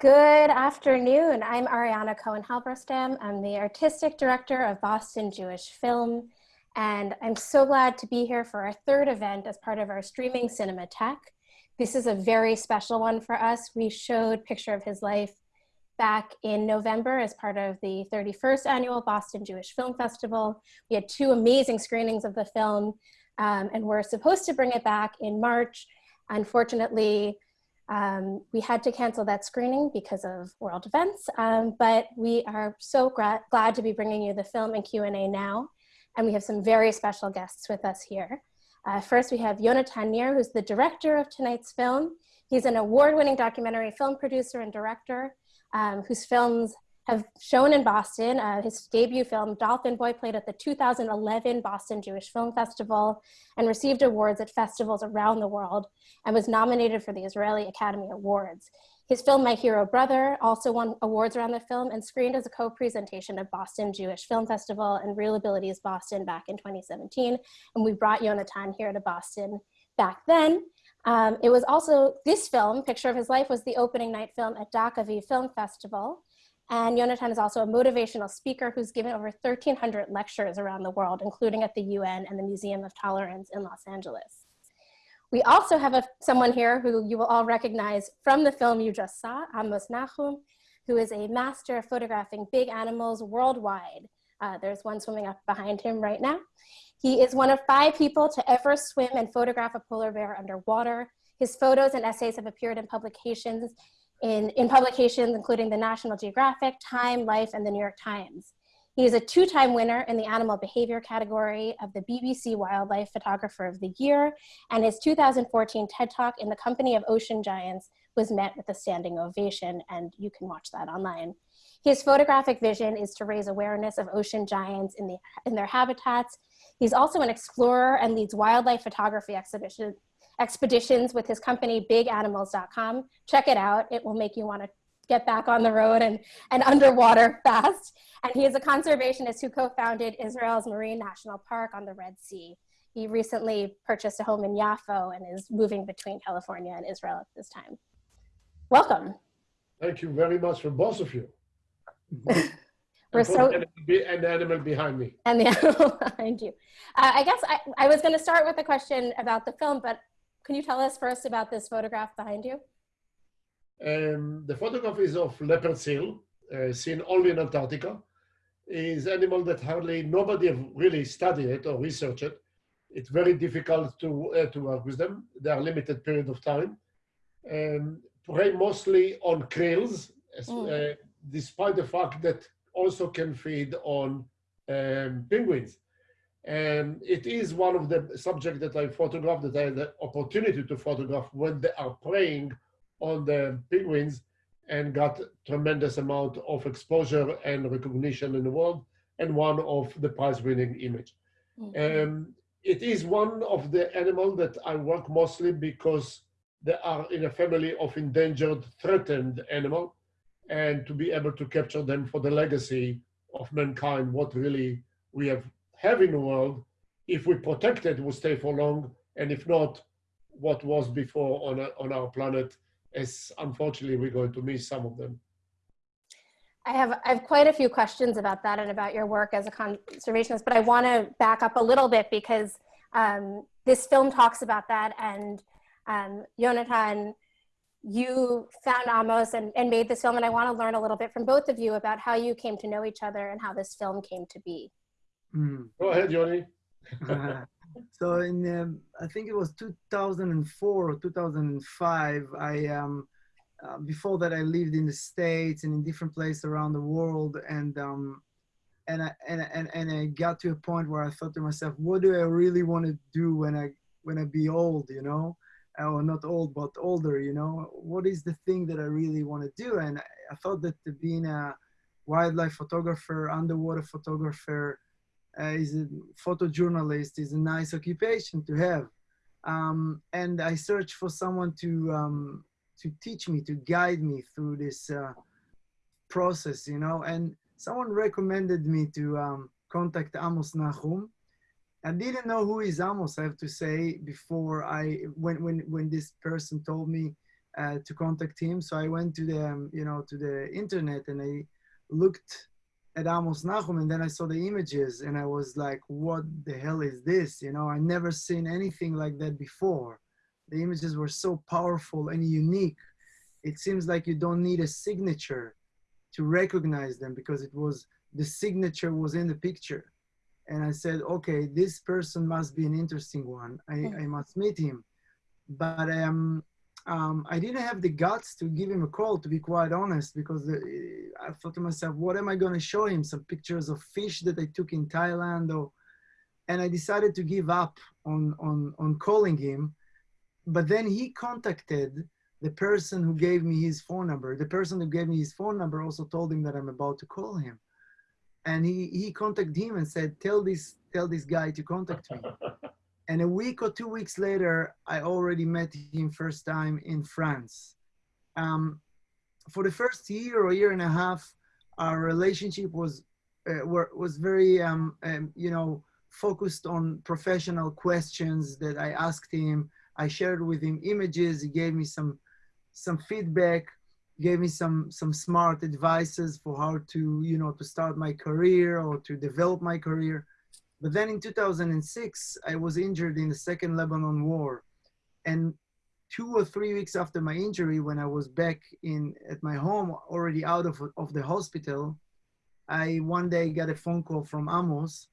Good afternoon. I'm Ariana Cohen Halberstam. I'm the artistic director of Boston Jewish Film, and I'm so glad to be here for our third event as part of our streaming Cinematheque. This is a very special one for us. We showed Picture of His Life back in November as part of the 31st annual Boston Jewish Film Festival. We had two amazing screenings of the film, um, and we're supposed to bring it back in March. Unfortunately, um, we had to cancel that screening because of world events, um, but we are so glad to be bringing you the film and Q&A now. And we have some very special guests with us here. Uh, first, we have Yonatan Nir, who's the director of tonight's film. He's an award-winning documentary film producer and director um, whose films have shown in Boston. Uh, his debut film, Dolphin Boy, played at the 2011 Boston Jewish Film Festival and received awards at festivals around the world and was nominated for the Israeli Academy Awards. His film, My Hero Brother, also won awards around the film and screened as a co-presentation of Boston Jewish Film Festival and Real Abilities Boston back in 2017. And we brought Yonatan here to Boston back then. Um, it was also, this film, Picture of His Life, was the opening night film at Docaviv Film Festival. And Yonatan is also a motivational speaker who's given over 1,300 lectures around the world, including at the UN and the Museum of Tolerance in Los Angeles. We also have a, someone here who you will all recognize from the film you just saw, Amos Nachoum, who is a master of photographing big animals worldwide. Uh, there's one swimming up behind him right now. He is one of five people to ever swim and photograph a polar bear underwater. His photos and essays have appeared in publications in, in publications including the National Geographic, Time, Life, and the New York Times. He is a two-time winner in the animal behavior category of the BBC Wildlife Photographer of the Year, and his 2014 TED Talk in the company of ocean giants was met with a standing ovation, and you can watch that online. His photographic vision is to raise awareness of ocean giants in, the, in their habitats. He's also an explorer and leads wildlife photography exhibition, expeditions with his company biganimals.com. Check it out. It will make you want to get back on the road and, and underwater fast. And he is a conservationist who co-founded Israel's Marine National Park on the Red Sea. He recently purchased a home in Yafo and is moving between California and Israel at this time. Welcome. Thank you very much for both of you. We're so and the animal behind me. And the animal behind you. Uh, I guess I, I was going to start with a question about the film, but can you tell us first about this photograph behind you? Um, the photograph is of leopard seal, uh, seen only in Antarctica. Is animal that hardly nobody have really studied it or researched it. It's very difficult to uh, to work with them. They are limited period of time. Um, prey mostly on krills, mm. uh, despite the fact that also can feed on um, penguins. And it is one of the subjects that I photographed that I had the opportunity to photograph when they are preying on the penguins and got tremendous amount of exposure and recognition in the world and one of the prize winning image. Mm -hmm. um, it is one of the animals that I work mostly because they are in a family of endangered, threatened animal and to be able to capture them for the legacy of mankind, what really we have have in the world, if we protect it, will stay for long, and if not, what was before on, on our planet, as unfortunately we're going to miss some of them. I have, I have quite a few questions about that and about your work as a conservationist, but I want to back up a little bit because um, this film talks about that and um, Yonatan, you found Amos and, and made this film and I want to learn a little bit from both of you about how you came to know each other and how this film came to be. Mm. Go ahead, Johnny. so in um, I think it was 2004 or 2005. I um, uh, before that I lived in the states and in different places around the world, and um, and I and, and and I got to a point where I thought to myself, what do I really want to do when I when I be old? You know, or not old but older. You know, what is the thing that I really want to do? And I, I thought that being a wildlife photographer, underwater photographer, uh, is a photojournalist is a nice occupation to have. Um, and I searched for someone to um, to teach me, to guide me through this uh, process, you know. And someone recommended me to um, contact Amos Nachoum. I didn't know who is Amos, I have to say, before I when when when this person told me uh, to contact him. So I went to the, um, you know, to the internet and I looked at Amos Nachoum and then I saw the images and I was like, what the hell is this? You know, I never seen anything like that before. The images were so powerful and unique. It seems like you don't need a signature to recognize them because it was, the signature was in the picture. And I said, okay, this person must be an interesting one. I, I must meet him. But um, um, I didn't have the guts to give him a call, to be quite honest, because the, I thought to myself, what am I going to show him? Some pictures of fish that I took in Thailand, or, and I decided to give up on, on, on calling him. But then he contacted the person who gave me his phone number. The person who gave me his phone number also told him that I'm about to call him. And he, he contacted him and said, tell this, tell this guy to contact me. And a week or two weeks later, I already met him first time in France. Um, for the first year or year and a half, our relationship was uh, were, was very um, um, you know focused on professional questions that I asked him. I shared with him images. He gave me some some feedback, gave me some some smart advices for how to you know to start my career or to develop my career. But then in 2006, I was injured in the second Lebanon war. And two or three weeks after my injury, when I was back in at my home, already out of, of the hospital, I one day got a phone call from Amos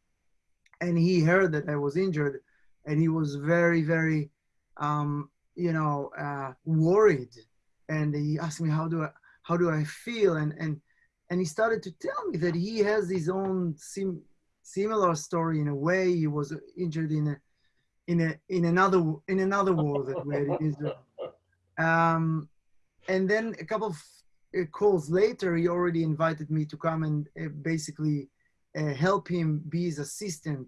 and he heard that I was injured and he was very, very, um, you know, uh, worried. And he asked me, how do I, how do I feel? And, and, and he started to tell me that he has his own sim similar story in a way. He was injured in a in a in another in another war that we had in Israel. Um, and then a couple of uh, calls later, he already invited me to come and uh, basically uh, help him be his assistant.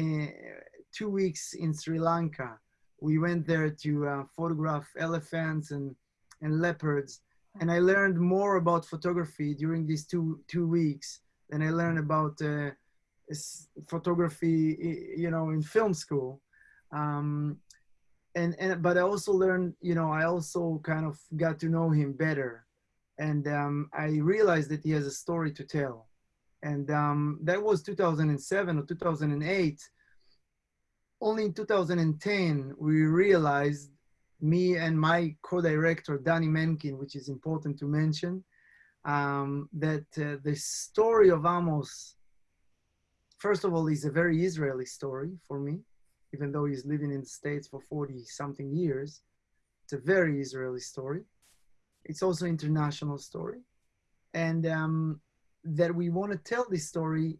Uh, two weeks in Sri Lanka, we went there to uh, photograph elephants and and leopards, and I learned more about photography during these two two weeks than I learned about uh, photography, you know, in film school. Um, and, and, but I also learned, you know, I also kind of got to know him better. And um, I realized that he has a story to tell. And um, that was 2007 or 2008. Only in 2010, we realized, me and my co-director, Dani Menkin, which is important to mention, um, that uh, the story of Amos first of all, he's a very Israeli story for me, even though he's living in the States for 40 something years. It's a very Israeli story. It's also an international story. And um, that we want to tell this story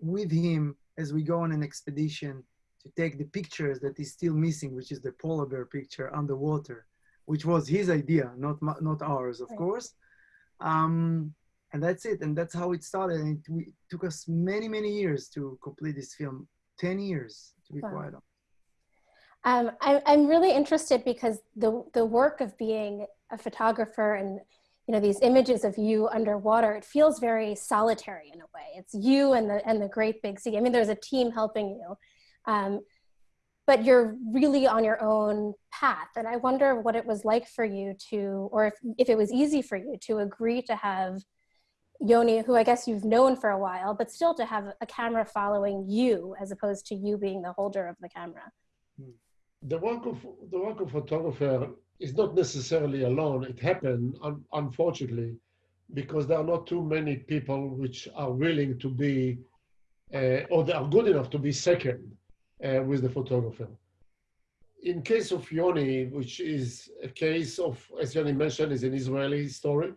with him as we go on an expedition to take the pictures that he's still missing, which is the polar bear picture underwater, which was his idea, not, not ours, of right. course. Um, and that's it and that's how it started and it, we, took us many many years to complete this film 10 years to be wow. quite honest. Um, I, i'm really interested because the the work of being a photographer and you know these images of you underwater it feels very solitary in a way. It's you and the and the great big sea. I mean there's a team helping you um, but you're really on your own path and i wonder what it was like for you to or if, if it was easy for you to agree to have Yoni, who I guess you've known for a while, but still to have a camera following you as opposed to you being the holder of the camera. The work of the work of photographer is not necessarily alone. It happened, un unfortunately, because there are not too many people which are willing to be, uh, or they are good enough to be second uh, with the photographer. In case of Yoni, which is a case of, as Yoni mentioned, is an Israeli story,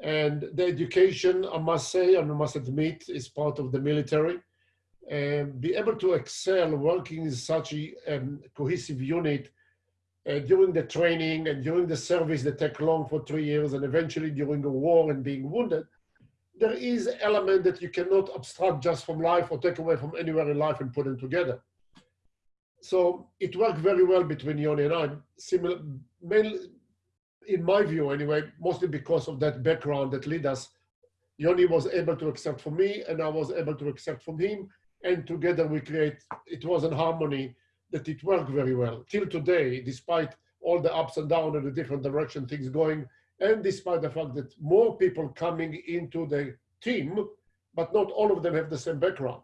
and the education, I must say, and I must admit, is part of the military. And be able to excel working in such a um, cohesive unit uh, during the training and during the service that take long for three years and eventually during a war and being wounded, there is element that you cannot abstract just from life or take away from anywhere in life and put them together. So it worked very well between Yoni and I. Similar, mainly, in my view anyway, mostly because of that background that led us, Yoni was able to accept from me and I was able to accept from him. And together we create, it was in harmony that it worked very well. Till today, despite all the ups and downs and the different direction things going, and despite the fact that more people coming into the team, but not all of them have the same background.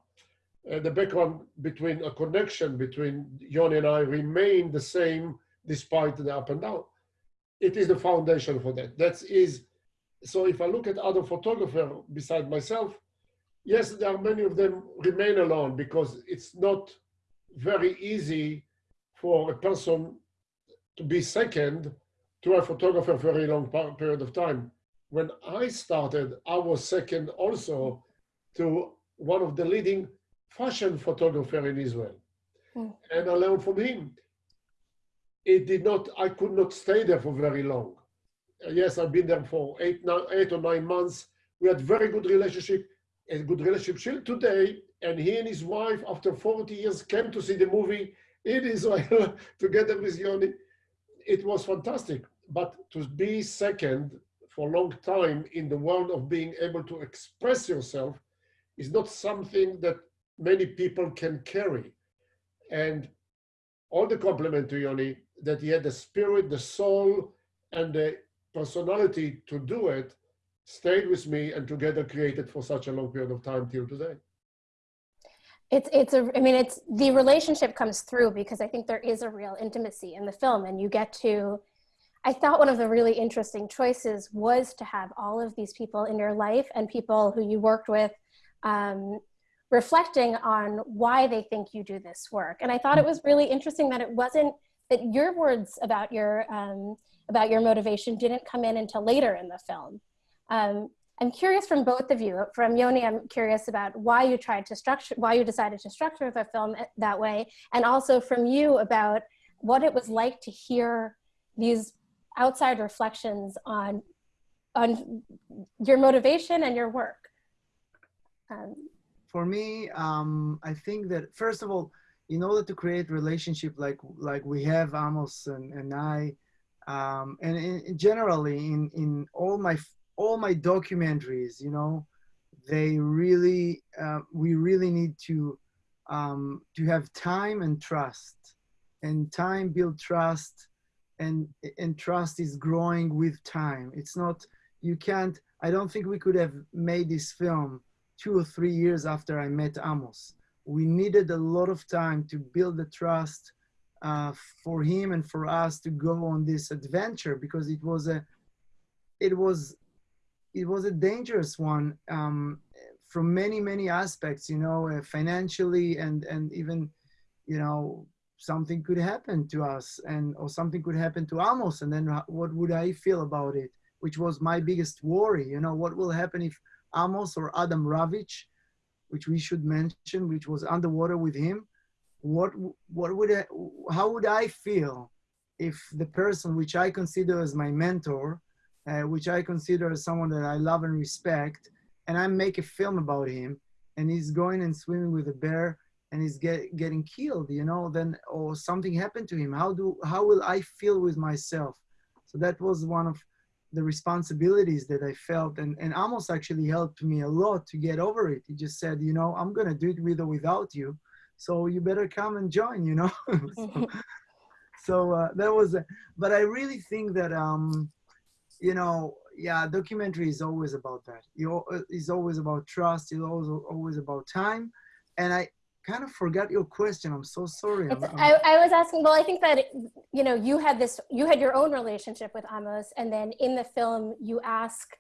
Uh, the background between a connection between Yoni and I remain the same despite the up and down. It is the foundation for that. That is, so if I look at other photographers beside myself, yes, there are many of them remain alone because it's not very easy for a person to be second to a photographer for a very long period of time. When I started, I was second also to one of the leading fashion photographer in Israel. Mm. And I learned from him. It did not, I could not stay there for very long. Uh, yes, I've been there for eight, nine, eight or nine months. We had very good relationship, a good relationship till today. And he and his wife, after 40 years, came to see the movie in Israel together with Yoni. It was fantastic. But to be second for a long time in the world of being able to express yourself is not something that many people can carry. And all the compliment to Yoni that he had the spirit, the soul, and the personality to do it stayed with me and together created for such a long period of time till today. It's, it's a, I mean, it's, the relationship comes through because I think there is a real intimacy in the film and you get to, I thought one of the really interesting choices was to have all of these people in your life and people who you worked with um, reflecting on why they think you do this work. And I thought it was really interesting that it wasn't that your words about your um, about your motivation didn't come in until later in the film. Um, I'm curious from both of you. From Yoni, I'm curious about why you tried to structure, why you decided to structure the film that way, and also from you about what it was like to hear these outside reflections on on your motivation and your work. Um, for me, um, I think that first of all, in order to create relationship like like we have Amos and, and I, um, and in, generally in in all my all my documentaries, you know, they really uh, we really need to um, to have time and trust, and time build trust, and and trust is growing with time. It's not you can't. I don't think we could have made this film two or three years after I met Amos. We needed a lot of time to build the trust uh, for him and for us to go on this adventure because it was a, it was, it was a dangerous one um, from many many aspects. You know, uh, financially and and even, you know, something could happen to us and or something could happen to Amos and then what would I feel about it? Which was my biggest worry. You know, what will happen if Amos or Adam Ravetch, which we should mention, which was underwater with him. What, what would I, how would I feel if the person which I consider as my mentor, uh, which I consider as someone that I love and respect, and I make a film about him, and he's going and swimming with a bear, and he's get, getting killed, you know, then or something happened to him. How do how will I feel with myself? So that was one of the responsibilities that I felt and, and Amos actually helped me a lot to get over it. He just said, you know, I'm gonna do it with or without you. So you better come and join, you know? so, so uh, that was, a, but I really think that, um, you know, yeah, documentary is always about that. You, it's always about trust. It's always, always about time. And I, kind of forgot your question. I'm so sorry. I'm, I, I was asking, well, I think that, you know, you had this, you had your own relationship with Amos and then in the film you ask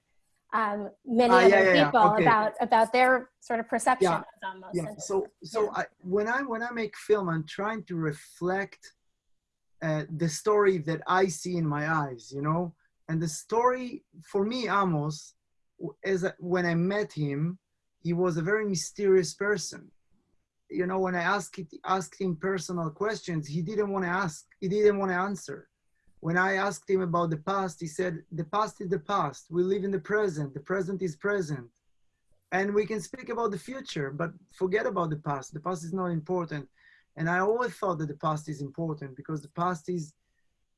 um, many uh, other yeah, yeah, people okay. about, about their sort of perception of Amos. Yeah. So, so I, when I, when I make film, I'm trying to reflect uh, the story that I see in my eyes, you know, and the story for me, Amos, is when I met him, he was a very mysterious person you know, when I asked, it, asked him personal questions, he didn't want to ask, he didn't want to answer. When I asked him about the past, he said, the past is the past. We live in the present. The present is present. And we can speak about the future, but forget about the past. The past is not important. And I always thought that the past is important because the past is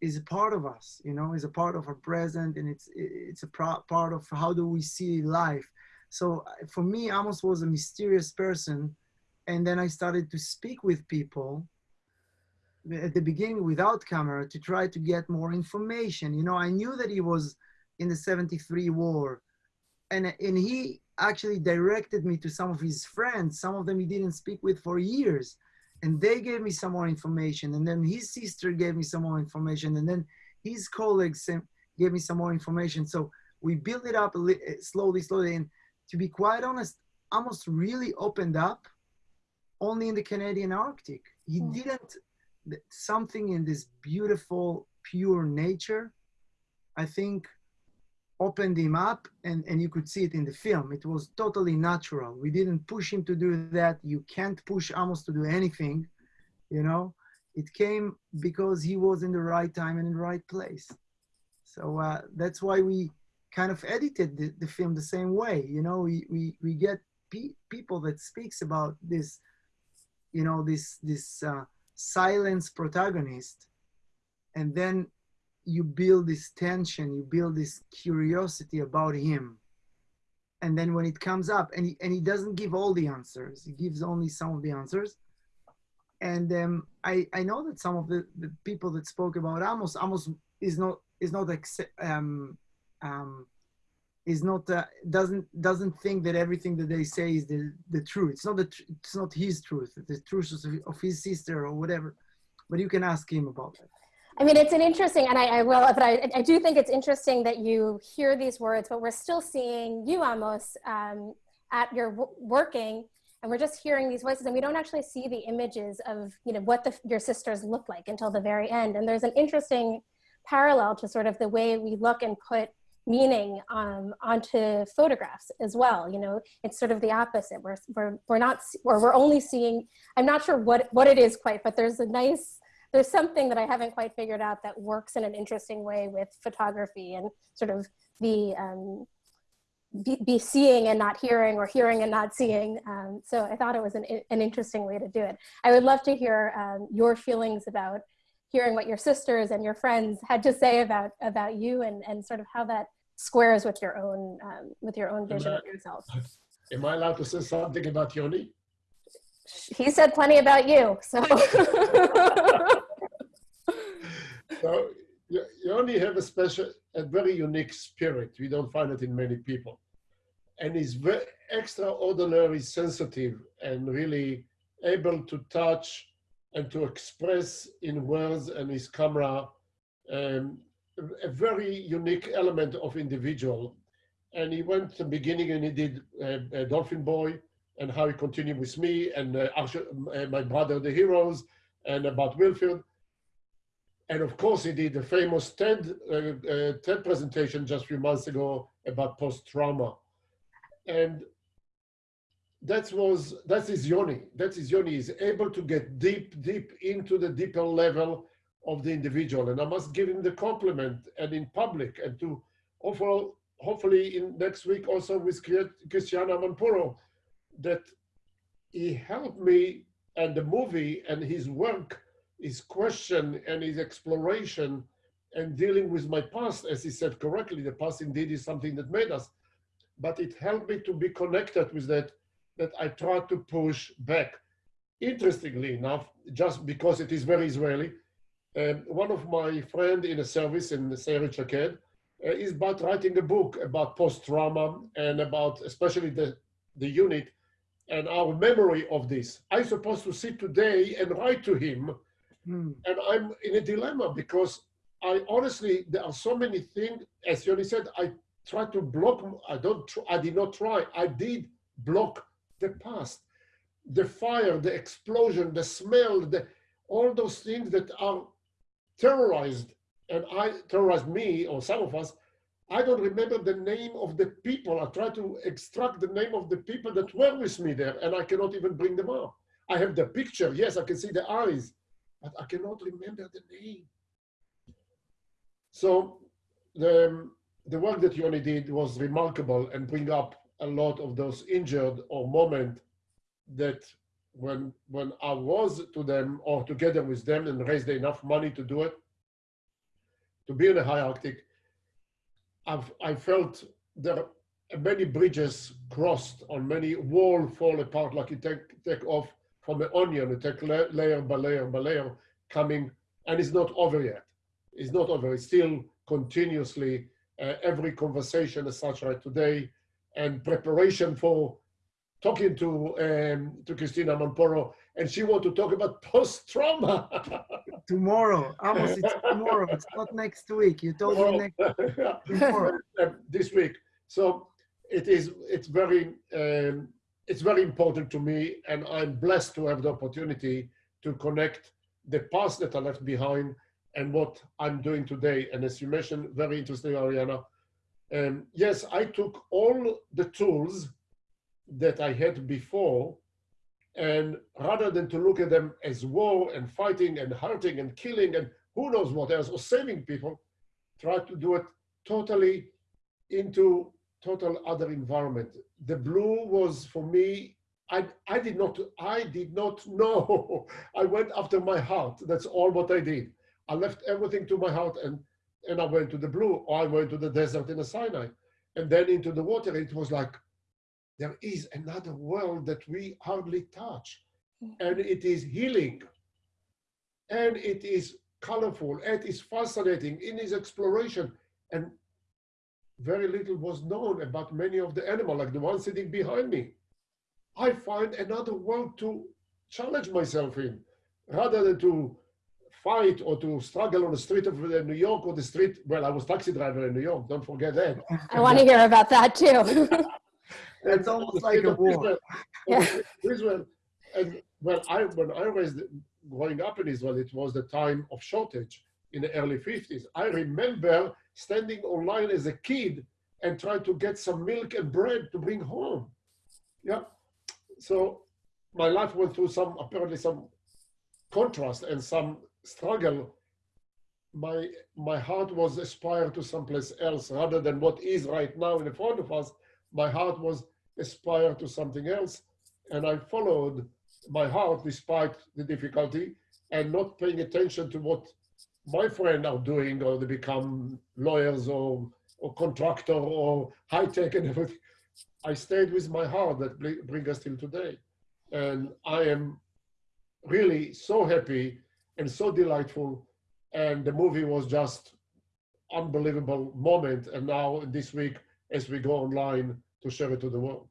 is a part of us, you know, is a part of our present and it's it's a part of how do we see life. So for me, Amos was a mysterious person and then I started to speak with people at the beginning without camera to try to get more information. You know, I knew that he was in the 73 war and, and he actually directed me to some of his friends. Some of them he didn't speak with for years and they gave me some more information. And then his sister gave me some more information. And then his colleagues gave me some more information. So we built it up slowly, slowly. And to be quite honest, almost really opened up only in the Canadian Arctic. He mm. didn't, something in this beautiful, pure nature, I think opened him up and, and you could see it in the film. It was totally natural. We didn't push him to do that. You can't push Amos to do anything, you know? It came because he was in the right time and in the right place. So uh, that's why we kind of edited the, the, film the same way. You know, we, we, we get pe people that speaks about this, you know, this, this uh, silence protagonist. And then you build this tension, you build this curiosity about him. And then when it comes up, and he, and he doesn't give all the answers, he gives only some of the answers. And um, I, I know that some of the, the people that spoke about Amos, Amos is not is not um, um, is not uh, doesn't doesn't think that everything that they say is the the truth. It's not the it's not his truth. The truth of his sister or whatever. But you can ask him about that. I mean, it's an interesting, and I, I will, but I, I, do think it's interesting that you hear these words, but we're still seeing you, Amos, um, at your working, and we're just hearing these voices, and we don't actually see the images of, you know, what the, your sisters look like until the very end. And there's an interesting parallel to sort of the way we look and put meaning um, onto photographs as well. You know, it's sort of the opposite. We're, we're, we're not, or we're only seeing, I'm not sure what, what it is quite, but there's a nice, there's something that I haven't quite figured out that works in an interesting way with photography and sort of the, um, be, be, seeing and not hearing or hearing and not seeing. Um, so I thought it was an, an interesting way to do it. I would love to hear um, your feelings about hearing what your sisters and your friends had to say about about you and and sort of how that squares with your own um, with your own vision of yourself. Am I allowed to say something about Yoni? He said plenty about you, so. so you only have a special, a very unique spirit. We don't find it in many people. And he's very extraordinarily sensitive and really able to touch and to express in words and his camera um, a very unique element of individual. And he went to the beginning and he did uh, Dolphin Boy and how he continued with me and uh, uh, my brother, the heroes, and about Wilfield. And of course, he did the famous TED, uh, uh, TED presentation just a few months ago about post-trauma. And that was that is Yoni. That is Yoni is able to get deep, deep into the deeper level of the individual. And I must give him the compliment and in public and to offer, hopefully in next week also with Christiane Amanpour, that he helped me and the movie and his work, his question and his exploration and dealing with my past, as he said correctly, the past indeed is something that made us, but it helped me to be connected with that that I try to push back. Interestingly enough, just because it is very Israeli, um, one of my friend in a service in Sayeret Shaked uh, is about writing a book about post-trauma and about especially the, the unit and our memory of this. I'm supposed to sit today and write to him hmm. and I'm in a dilemma because I honestly, there are so many things, as Yoni said, I try to block, I don't, I did not try, I did block the past, the fire, the explosion, the smell, the, all those things that are terrorized, and I terrorized me or some of us, I don't remember the name of the people. I try to extract the name of the people that were with me there, and I cannot even bring them up. I have the picture, yes, I can see the eyes, but I cannot remember the name. So the, um, the work that Yoni did was remarkable and bring up a lot of those injured or moment that when when I was to them or together with them and raised enough money to do it, to be in the high Arctic, I've, I felt there many bridges crossed on many wall fall apart like you take take off from an onion, you take layer by layer by layer, coming, and it's not over yet. It's not over. It's still continuously uh, every conversation as such right today, and preparation for talking to um, to Christiane Amanpour, and she want to talk about post trauma. Tomorrow, Amos, it's tomorrow. It's not next week. You told me next tomorrow. this week. So it is. It's very. Um, it's very important to me, and I'm blessed to have the opportunity to connect the past that I left behind and what I'm doing today. And as you mentioned, very interesting, Ariana. Um, yes, I took all the tools that I had before, and rather than to look at them as war and fighting and hurting and killing and who knows what else, or saving people, try to do it totally into total other environment. The blue was for me, I, I did not, I did not know. I went after my heart. That's all what I did. I left everything to my heart and, and I went to the blue or I went to the desert in the Sinai and then into the water. It was like, there is another world that we hardly touch mm-hmm. and it is healing and it is colorful it is fascinating in its exploration and very little was known about many of the animals like the one sitting behind me i find another world to challenge myself in rather than to fight or to struggle on the street of uh, new york or the street well i was taxi driver in new york don't forget that I want to hear about that too. It's almost like a war. Israel, Yeah. Israel, and well, I when I was growing up in Israel, it was the time of shortage in the early 50s. I remember standing online as a kid and trying to get some milk and bread to bring home. Yeah. So my life went through some apparently some contrast and some struggle. My my heart was aspired to someplace else rather than what is right now in front of us. My heart was aspire to something else. And I followed my heart despite the difficulty and not paying attention to what my friends are doing or they become lawyers or, or contractor or high tech and everything. I stayed with my heart that bring us till today. And I am really so happy and so delightful. And the movie was just unbelievable moment. And now this week, as we go online to share it to the world.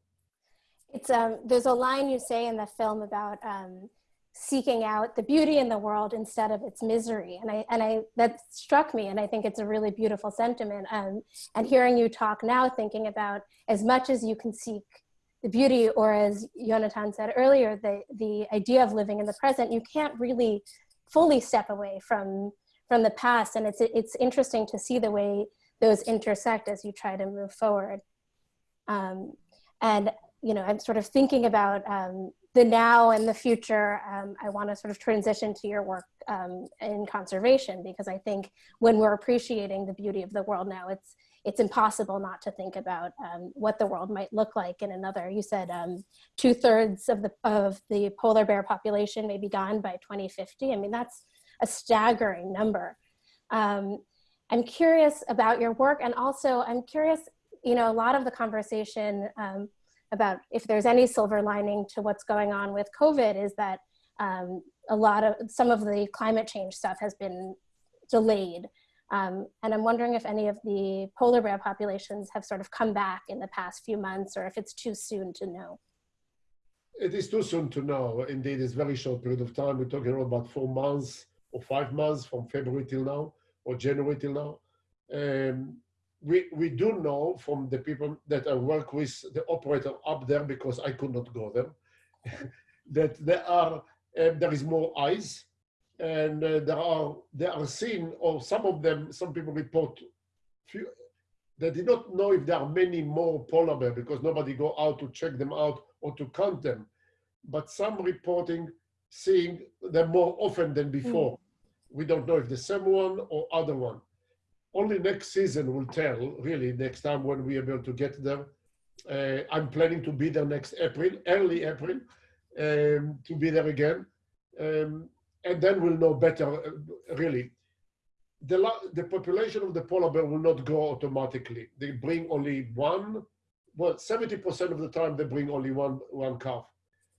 It's um, there's a line you say in the film about um, seeking out the beauty in the world instead of its misery, and I and I that struck me, and I think it's a really beautiful sentiment. Um, and hearing you talk now, thinking about as much as you can seek the beauty, or as Jonathan said earlier, the the idea of living in the present, you can't really fully step away from from the past, and it's it's interesting to see the way those intersect as you try to move forward. Um, and you know, I'm sort of thinking about um, the now and the future. Um, I want to sort of transition to your work um, in conservation because I think when we're appreciating the beauty of the world now, it's it's impossible not to think about um, what the world might look like in another. You said um, two thirds of the of the polar bear population may be gone by 2050. I mean, that's a staggering number. Um, I'm curious about your work, and also I'm curious. You know, a lot of the conversation um, about if there's any silver lining to what's going on with COVID is that um, a lot of some of the climate change stuff has been delayed. Um, and I'm wondering if any of the polar bear populations have sort of come back in the past few months or if it's too soon to know. It is too soon to know. Indeed, it's a very short period of time. We're talking about four months or five months from February till now or January till now. Um, we, we do know from the people that I work with, the operator up there, because I could not go there, that there are uh, there is more ice, and uh, there are they are seen, or some of them, some people report, few, they did not know if there are many more polar bear because nobody go out to check them out or to count them, but some reporting seeing them more often than before. Mm. We don't know if the same one or other one only next season will tell, really, next time when we are able to get there. Uh, I'm planning to be there next April, early April, um, to be there again. Um, and then we'll know better, uh, really. The, the population of the polar bear will not grow automatically. They bring only one, well, 70% of the time they bring only one, one calf.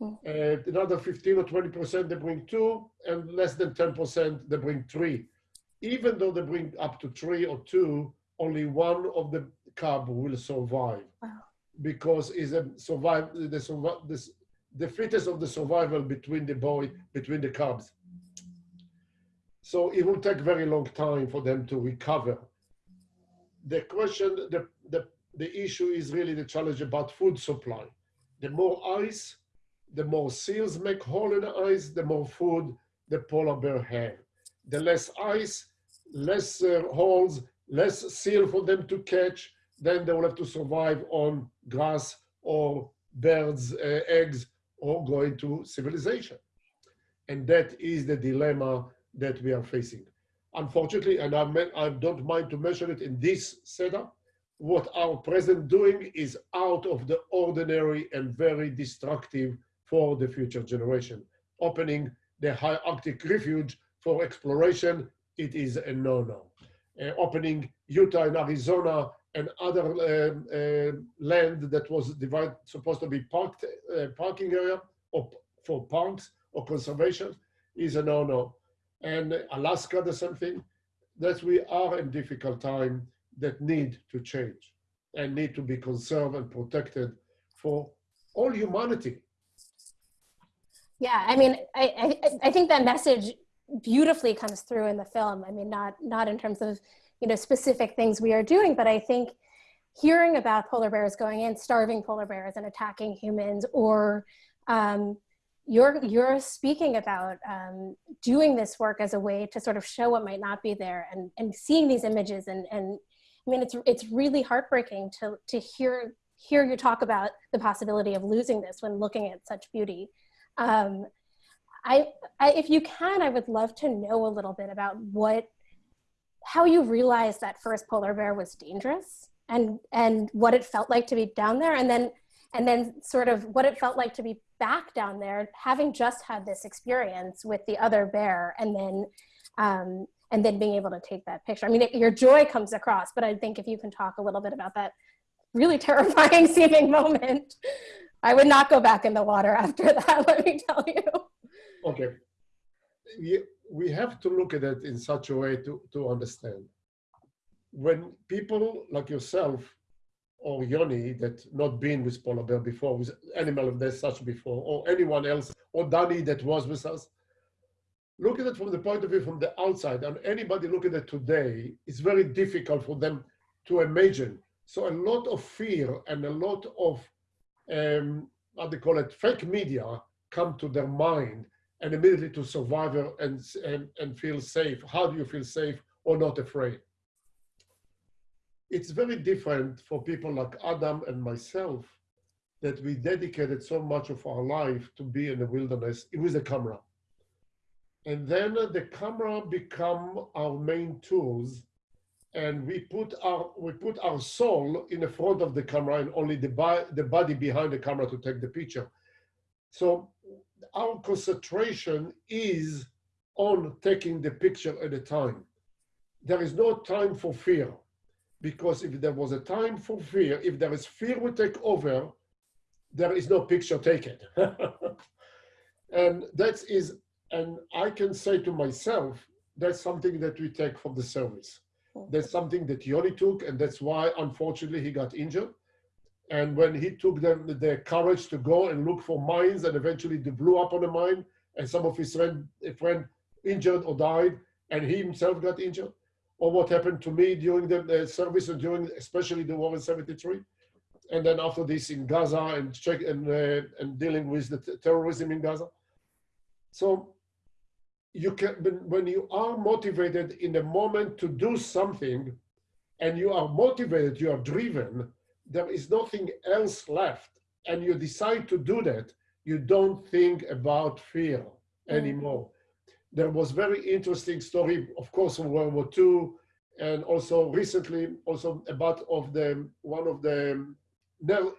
Hmm. Uh, another 15 or 20% they bring two, and less than 10% they bring three. Even though they bring up to three or two, only one of the cub will survive Wow. because is a survive the survive this the fittest of the survival between the boy between the cubs. So it will take very long time for them to recover. The question, the, the, the issue is really the challenge about food supply. The more ice, the more seals make hole in the ice, the more food the polar bear have. The less ice, less uh, holes, less seal for them to catch, then they will have to survive on grass or birds' uh, eggs or go into civilization. And that is the dilemma that we are facing. Unfortunately, and I, I don't mind to mention it in this setup, what our president doing is out of the ordinary and very destructive for the future generation. Opening the high Arctic refuge for exploration, it is a no-no. Uh, opening Utah and Arizona and other um, uh, land that was divided, supposed to be parked, uh, parking area or for parks or conservation is a no-no. And Alaska, the same thing. That we are in difficult time that need to change and need to be conserved and protected for all humanity. Yeah, I mean, I, I, I think that message beautifully comes through in the film. I mean, not not in terms of you know specific things we are doing, but I think hearing about polar bears going in, starving polar bears and attacking humans, or um, you're you're speaking about um, doing this work as a way to sort of show what might not be there, and and seeing these images, and and I mean, it's it's really heartbreaking to to hear hear you talk about the possibility of losing this when looking at such beauty. Um, I, I, if you can, I would love to know a little bit about what, how you realized that first polar bear was dangerous and, and what it felt like to be down there. And then, and then sort of what it felt like to be back down there, having just had this experience with the other bear and then, um, and then being able to take that picture. I mean, it, your joy comes across, but I think if you can talk a little bit about that really terrifying seeming moment, I would not go back in the water after that, let me tell you. Okay. We, we have to look at it in such a way to, to understand. When people like yourself or Yoni that not been with polar bear before, with animal of this such before, or anyone else, or Danny that was with us, look at it from the point of view from the outside, and anybody look at it today, it's very difficult for them to imagine. So a lot of fear and a lot of, um, how they call it, fake media come to their mind and immediately to survivor and, and, and feel safe. How do you feel safe or not afraid? It's very different for people like Adam and myself that we dedicated so much of our life to be in the wilderness with a camera. And then the camera become our main tools and we put our we put our soul in the front of the camera and only the, the body behind the camera to take the picture. So our concentration is on taking the picture at a time. There is no time for fear because if there was a time for fear, if there is fear will take over, there is no picture taken. and that is, and I can say to myself, that's something that we take from the service. That's something that Yoni took, and that's why, unfortunately, he got injured. And when he took them the courage to go and look for mines, and eventually they blew up on a mine, and some of his friend, a friend injured or died, and he himself got injured, or what happened to me during the, the service and during especially the war in '73, and then after this in Gaza and check and uh, and dealing with the terrorism in Gaza. So you can when you are motivated in the moment to do something, and you are motivated, you are driven there is nothing else left and you decide to do that, you don't think about fear anymore. Mm. There was very interesting story, of course, from World War II, and also recently, also about of the one of the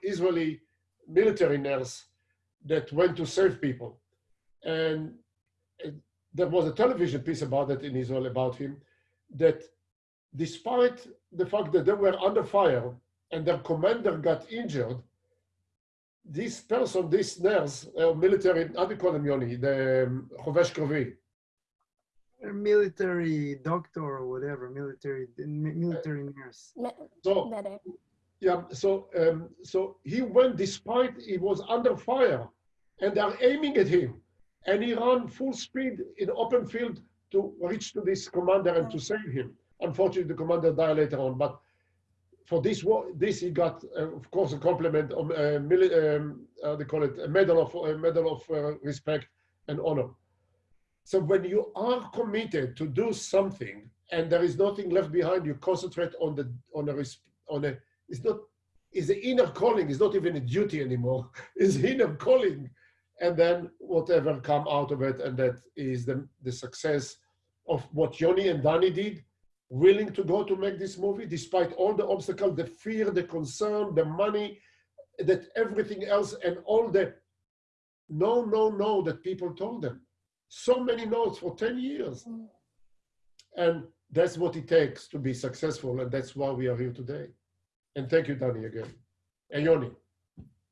Israeli military nurse that went to save people, and there was a television piece about it in Israel about him, that despite the fact that they were under fire and their commander got injured, this person, this nurse, uh, military, do call them, Yoni? The um, Chovesh Kravi. A military doctor or whatever, military military nurse. So Medic. yeah, so um, so he went despite he was under fire, and they're aiming at him, and he ran full speed in open field to reach to this commander and to save him. Unfortunately, the commander died later on, but for this war, this he got, uh, of course, a compliment, of, uh, mili- um, how they call it, a medal of a medal of uh, respect and honor. So when you are committed to do something and there is nothing left behind, you concentrate on the on a on a. It's not. It's the inner calling. It's not even a duty anymore. It's inner calling, and then whatever come out of it, and that is the the success of what Yoni and Dani did willing to go to make this movie despite all the obstacles, the fear, the concern, the money, that everything else, and all the no, no, no that people told them. So many notes for 10 years. Mm. And that's what it takes to be successful, and that's why we are here today. And thank you, Dani, again. And Yoni.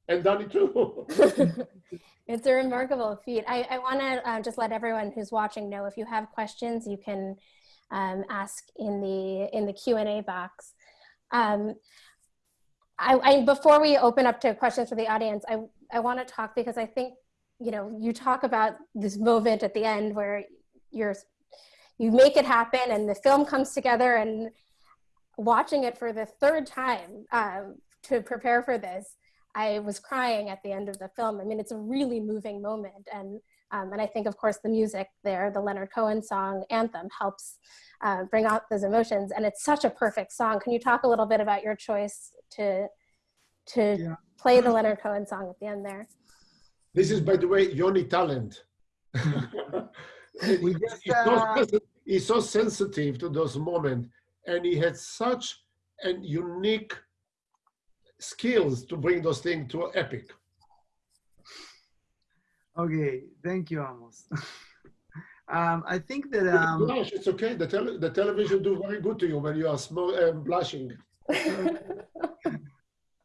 And Dani too. it's a remarkable feat. I, I want to uh, just let everyone who's watching know if you have questions, you can um, ask in the in the Q and A box. Um, I, I, before we open up to questions for the audience, I I want to talk because I think you know you talk about this moment at the end where you're you make it happen and the film comes together and watching it for the third time um, to prepare for this I was crying at the end of the film. I mean, it's a really moving moment. And, um, and I think, of course, the music there, the Leonard Cohen song Anthem, helps uh, bring out those emotions. And it's such a perfect song. Can you talk a little bit about your choice to, to Yeah. play the Leonard Cohen song at the end there? This is, by the way, Yoni talent. We just, he's, so uh, sensi- he's so sensitive to those moments, and he had such an unique skills to bring those things to epic. Okay, thank you, Amos. um, I think that um, Blush, it's okay. The, tele- the television do very good to you when you are smo- um, blushing.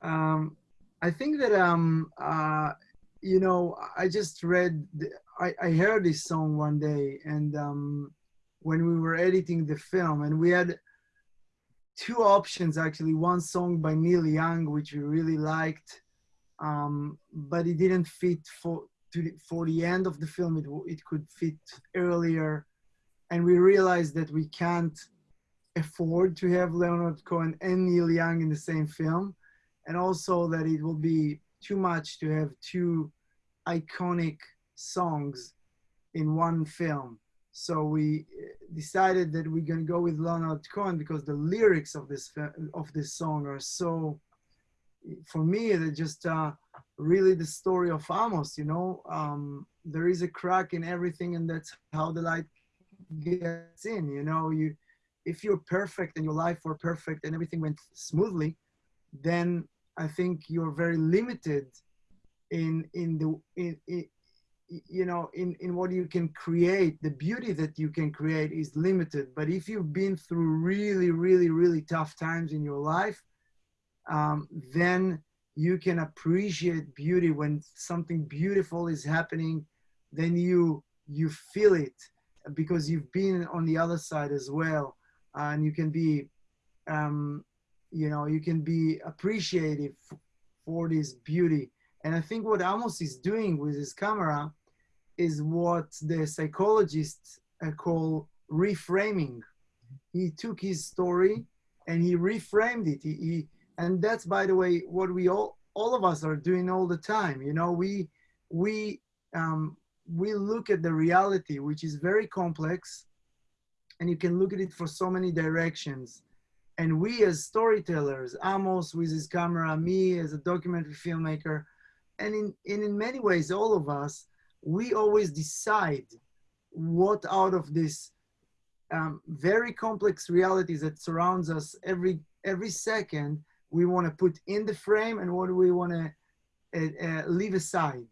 um, I think that um, uh, you know, I just read, I, I heard this song one day, and um, when we were editing the film, and we had two options actually. One song by Neil Young, which we really liked, um, but it didn't fit for to the, for the end of the film. It it could fit earlier, and we realized that we can't afford to have Leonard Cohen and Neil Young in the same film and also that it will be too much to have two iconic songs in one film. So we uh, decided that we're gonna go with Leonard Cohen because the lyrics of this of this song are so, for me, they're just uh, really the story of Amos. You know, um, there is a crack in everything, and that's how the light gets in. You know, you if you're perfect and your life were perfect and everything went smoothly, then I think you're very limited in in the in, in you know in in what you can create. The beauty that you can create is limited but if you've been through really really really tough times in your life um, then you can appreciate beauty when something beautiful is happening then you you feel it because you've been on the other side as well. And you can be um, you know you can be appreciative for this beauty and i think what amos is doing with his camera is what the psychologists uh, call reframing. He took his story and he reframed it. He, he and that's by the way what we all all of us are doing all the time. You know we we um, we look at the reality which is very complex and you can look at it for so many directions. And we as storytellers amos with his camera me as a documentary filmmaker and in, in many ways all of us we always decide what out of this um, very complex realities that surrounds us every every second we want to put in the frame and what we want to uh, uh, leave aside.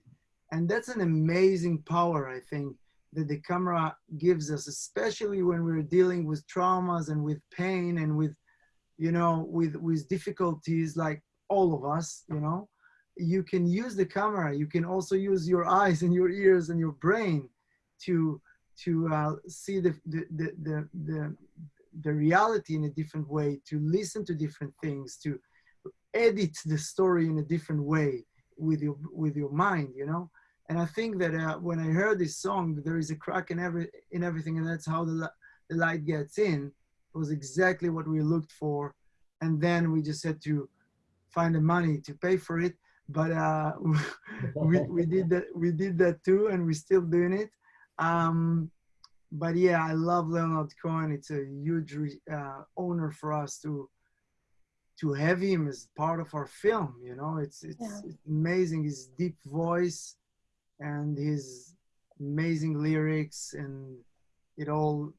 And that's an amazing power i think that the camera gives us especially when we're dealing with traumas and with pain and with you know with with difficulties like all of us you know you can use the camera. You can also use your eyes and your ears and your brain to to uh, see the the, the the the reality in a different way, to listen to different things, to edit the story in a different way with your with your mind, you know. And I think that uh, when I heard this song, there is a crack in every in everything, and that's how the the light gets in. It was exactly what we looked for, and then we just had to find the money to pay for it. But uh, we we did that we did that too, and we're still doing it. Um, but yeah, I love Leonard Cohen. It's a huge uh, honor for us to to have him as part of our film. You know, it's it's, Yeah. it's amazing his deep voice and his amazing lyrics, and it all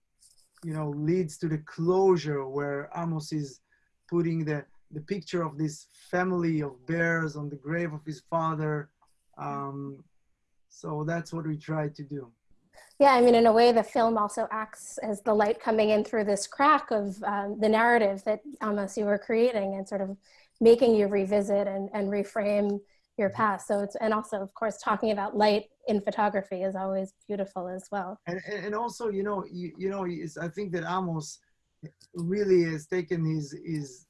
you know leads to the closure where Amos is putting the the picture of this family of bears on the grave of his father. Um, so that's what we tried to do. Yeah, I mean, in a way, the film also acts as the light coming in through this crack of um, the narrative that Amos you were creating and sort of making you revisit and, and reframe your past. So it's, and also, of course, talking about light in photography is always beautiful as well. and and also you know you, you know i think that amos really has taken his his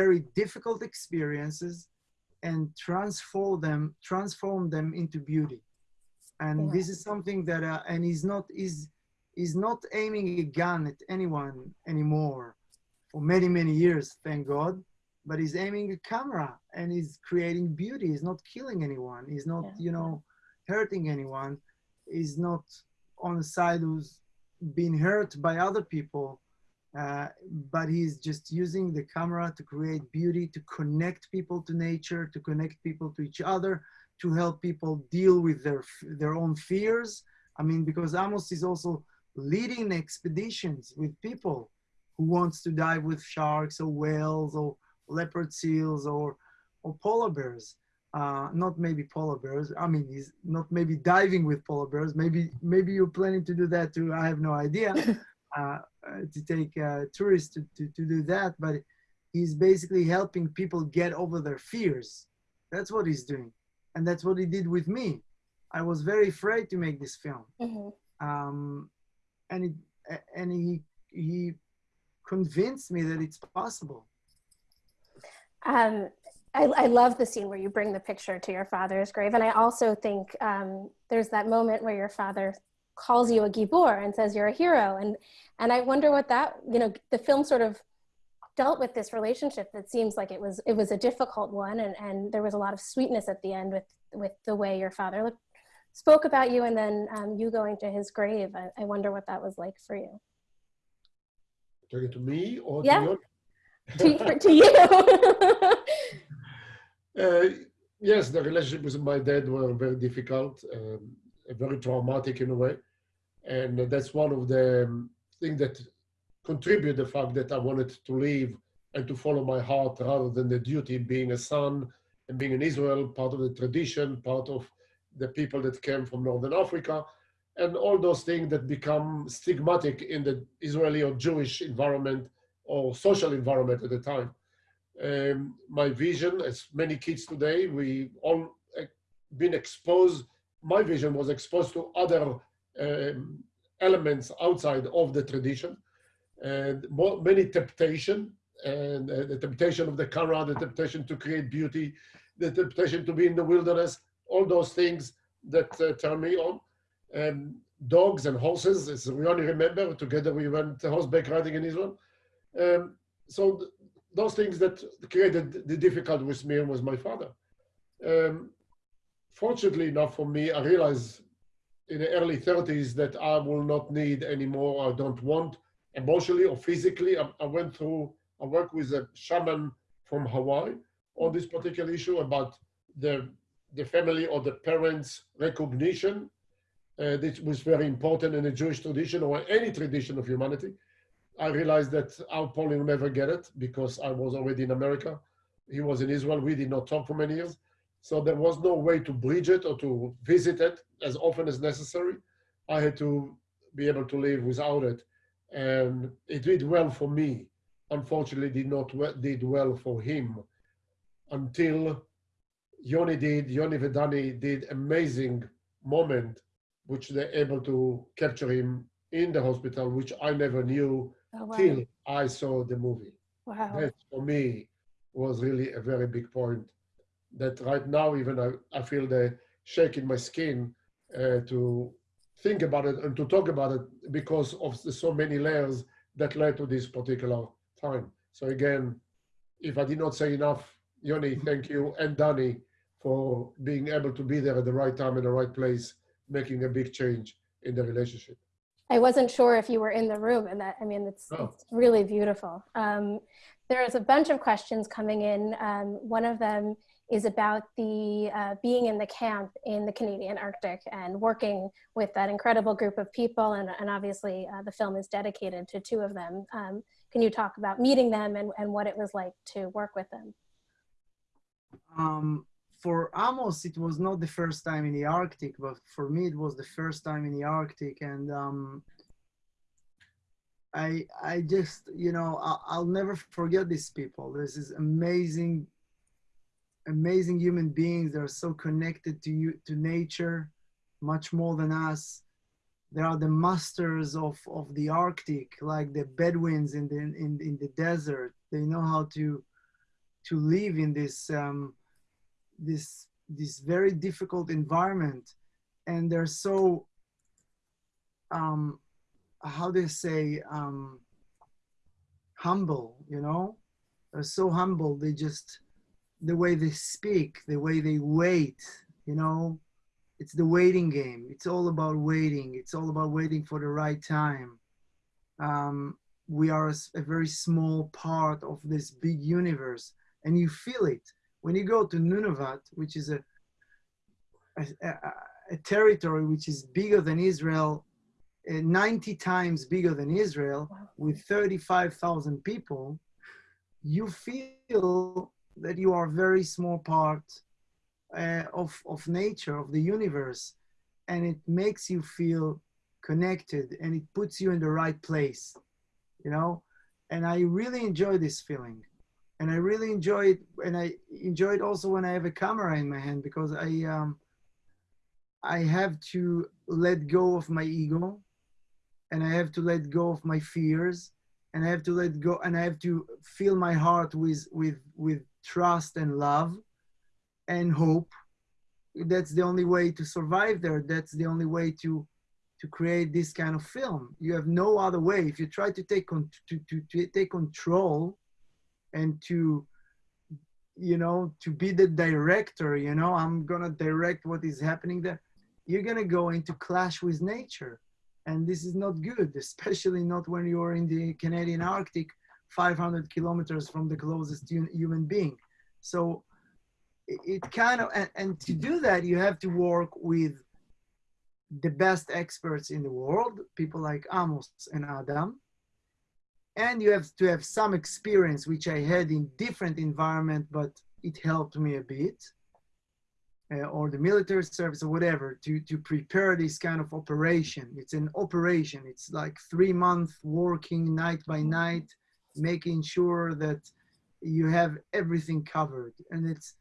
very difficult experiences and transform them transform them into beauty. And Yeah. this is something that uh, and he's not is is not aiming a gun at anyone anymore for many many years thank god but he's aiming a camera and he's creating beauty. He's not killing anyone. He's not Yeah. you know hurting anyone. Is not on the side who's been hurt by other people, uh, but he's just using the camera to create beauty, to connect people to nature, to connect people to each other, to help people deal with their their own fears. I mean, because Amos is also leading expeditions with people who wants to dive with sharks or whales or leopard seals or or polar bears uh, not maybe polar bears. I mean, he's not maybe diving with polar bears. Maybe maybe you're planning to do that too. I have no idea. uh, to take uh, tourists to, to, to do that, but he's basically helping people get over their fears. That's what he's doing, and that's what he did with me. I was very afraid to make this film, Mhm. um, and it, and he he convinced me that it's possible. Um, I, I love the scene where you bring the picture to your father's grave. And I also think um, there's that moment where your father calls you a gibor and says you're a hero. And, and I wonder what that, you know, the film sort of dealt with this relationship that seems like it was, it was a difficult one. And, and there was a lot of sweetness at the end with, with the way your father looked, spoke about you and then um, you going to his grave. I, I wonder what that was like for you. Talking to me or Yeah. to you? to, to you. Uh, yes, the relationship with my dad were very difficult, um, very traumatic in a way, and that's one of the um, things that contribute the fact that I wanted to leave and to follow my heart rather than the duty being a son and being in Israel, part of the tradition, part of the people that came from Northern Africa, and all those things that become stigmatic in the Israeli or Jewish environment or social environment at the time um, my vision, as many kids today, we all uh, been exposed. My vision was exposed to other um, elements outside of the tradition, and more, many temptation, and uh, the temptation of the camera, the temptation to create beauty, the temptation to be in the wilderness, all those things that uh, turn me on. Um, dogs and horses, as we only remember, together we went horseback riding in Israel. Um, so th- those things that created the difficulty with me and with my father. Um, fortunately enough for me, I realized in the early 30s that I will not need anymore, I don't want emotionally or physically. I, I went through, I worked with a shaman from Hawaii on this particular issue about the, the family or the parents' recognition. Uh, this was very important in the Jewish tradition or any tradition of humanity. I realized that our Pauline will never get it because I was already in America. He was in Israel. We did not talk for many years. So there was no way to bridge it or to visit it as often as necessary. I had to be able to live without it. And it did well for me. Unfortunately, did not did well for him until Yoni did, Yoni Vedani did amazing moment, which they're able to capture him in the hospital, which I never knew Oh, wow. till I saw the movie. Wow. That for me was really a very big point. That right now, even I, I feel the shake in my skin uh, to think about it and to talk about it because of the so many layers that led to this particular time. So again, if I did not say enough, Yoni, thank you, and Dani for being able to be there at the right time in the right place, making a big change in the relationship. I wasn't sure if you were in the room, and that I mean, it's, Oh. it's really beautiful. Um, there's a bunch of questions coming in. Um, one of them is about the uh, being in the camp in the Canadian Arctic and working with that incredible group of people, and, and obviously uh, the film is dedicated to two of them. Um, can you talk about meeting them and, and what it was like to work with them? Um, for Amos, it was not the first time in the Arctic, but for me, it was the first time in the Arctic, and um, I I just you know I'll, I'll never forget these people. This is amazing, amazing human beings. They're so connected to you to nature, much more than us. They are the masters of of the Arctic, like the Bedouins in the in in the desert. They know how to to live in this um, this this very difficult environment, and they're so um, how they say um, humble. You know, they're so humble. They just the way they speak, the way they wait. You know, it's the waiting game. It's all about waiting. It's all about waiting for the right time. Um, we are a very small part of this big universe, and you feel it when you go to Nunavut, which is a a, a, a territory which is bigger than Israel, uh, 90 times bigger than Israel, with 35,000 people. You feel that you are a very small part uh, of, of nature, of the universe, and it makes you feel connected and it puts you in the right place, you know? And I really enjoy this feeling. And I really enjoy it, and I enjoy it also when I have a camera in my hand because I, um, I have to let go of my ego, and I have to let go of my fears, and I have to let go, and I have to fill my heart with with with trust and love, and hope. That's the only way to survive there. That's the only way to to create this kind of film. You have no other way. If you try to take con- to, to, to take control and to you know to be the director you know i'm gonna direct what is happening there you're gonna go into clash with nature and this is not good especially not when you're in the canadian arctic 500 kilometers from the closest human being. So it, kind of and, and to do that you have to work with the best experts in the world people like amos and adam. And you have to have some experience which i had in different environment but it helped me a bit. Uh, or the military service or whatever to to prepare this kind of operation. It's an operation. It's like three months working night by night making sure that you have everything covered. And it's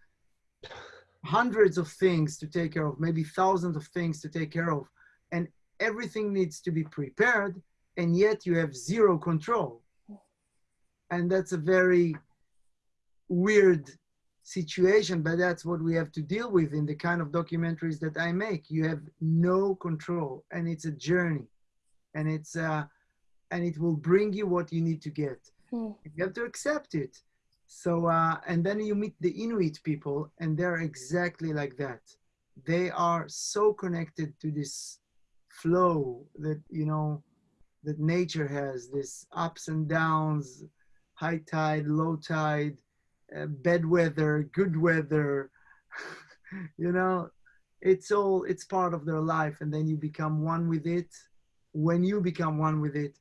hundreds of things to take care of maybe thousands of things to take care of. And everything needs to be prepared and yet you have zero control. And that's a very weird situation but that's what we have to deal with in the kind of documentaries that i make. You have no control and it's a journey. And it's uh and it will bring you what you need to get Hmm. you have to accept it. So uh and then you meet the inuit people and they're exactly like that. They are so connected to this flow that you know that nature has this ups and downs high tide low tide uh, bad weather good weather you know? It's all it's part of their life and then you become one with it. When you become one with it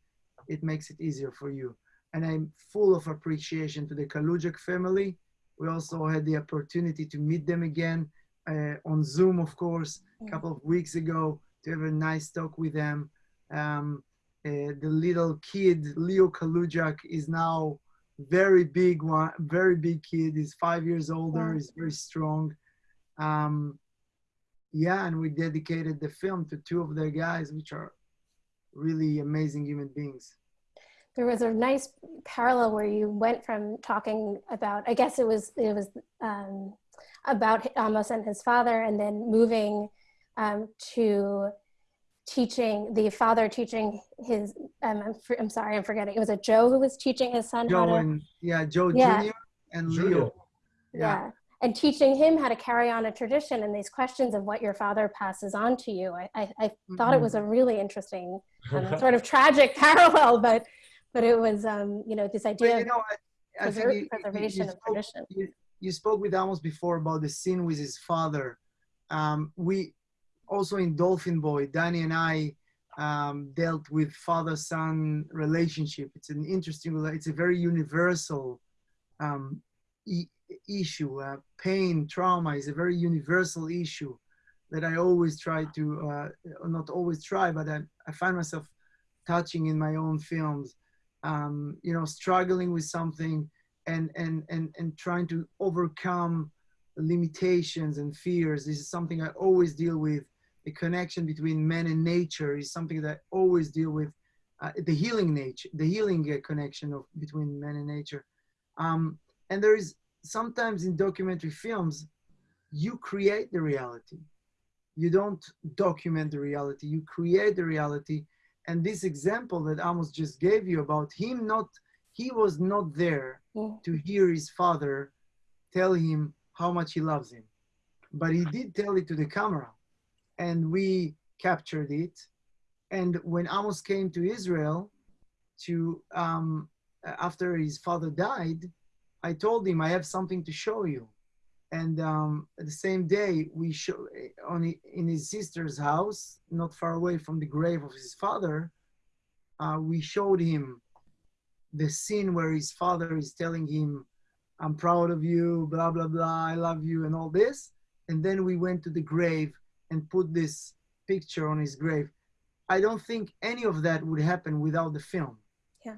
it makes it easier for you and i'm full of appreciation to the kalujak family. We also had the opportunity to meet them again uh, on zoom of course a couple of weeks ago to have a nice talk with them. Um, uh, the little kid leo kalujak is now very big one very big kid. He's five years older he's very strong. Um, yeah, and we dedicated the film to two of their guys, which are really amazing human beings. There was a nice parallel where you went from talking about, I guess it was it was um, about Amos and his father, and then moving um, to teaching the father teaching his um, I'm, I'm, sorry i'm forgetting it was a joe who was teaching his son joe how to and yeah joe Yeah. jr and Junior. leo yeah. and teaching him how to carry on a tradition and these questions of what your father passes on to you i, I, I thought it was a really interesting um, sort of tragic parallel but but it was um, you know this idea you of know, I, I preser- think you- preservation you of spoke- tradition you, you spoke with Amos before about the scene with his father. Um, we also in Dolphin Boy, Dani and I um, dealt with father-son relationship. It's an interesting, it's a very universal um, e- issue. Uh, pain, trauma is a very universal issue that I always try to, uh, not always try, but I, I find myself touching in my own films. Um, you know, struggling with something and and and and trying to overcome limitations and fears. This is something i always deal with. The connection between man and nature is something that i always deal with uh, the healing nature the healing uh, connection of between man and nature. Um, and there is sometimes in documentary films you create the reality. You don't document the reality. You create the reality and this example that amos just gave you about him not he was not there to hear his father tell him how much he loves him. But he did tell it to the camera, and we captured it. And when Amos came to Israel, to um, after his father died, I told him I have something to show you. And um, the same day, we show on in his sister's house, not far away from the grave of his father. Uh, we showed him the scene where his father is telling him, I'm proud of you, blah, blah, blah, I love you, and all this. And then we went to the grave and put this picture on his grave. I don't think any of that would happen without the film. Yeah.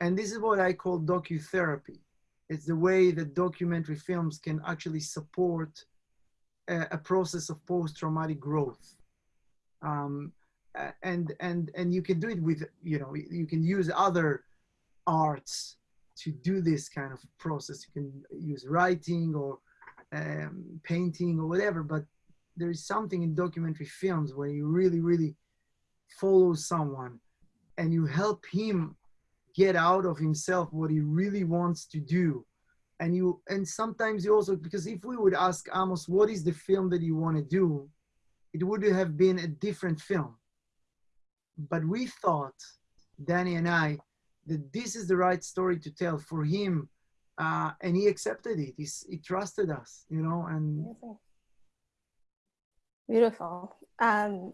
And this is what I call docutherapy. It's the way that documentary films can actually support a, a process of post-traumatic growth. Um, and and and you can do it with you know you can use other arts to do this kind of process. You can use writing or um, painting or whatever, but there is something in documentary films where you really, really follow someone and you help him get out of himself what he really wants to do. And you, and sometimes you also, because if we would ask Amos, what is the film that you want to do? It would have been a different film. But we thought, Dani and I, that this is the right story to tell for him uh, and he accepted it He's, he trusted us you know and. Beautiful. Um,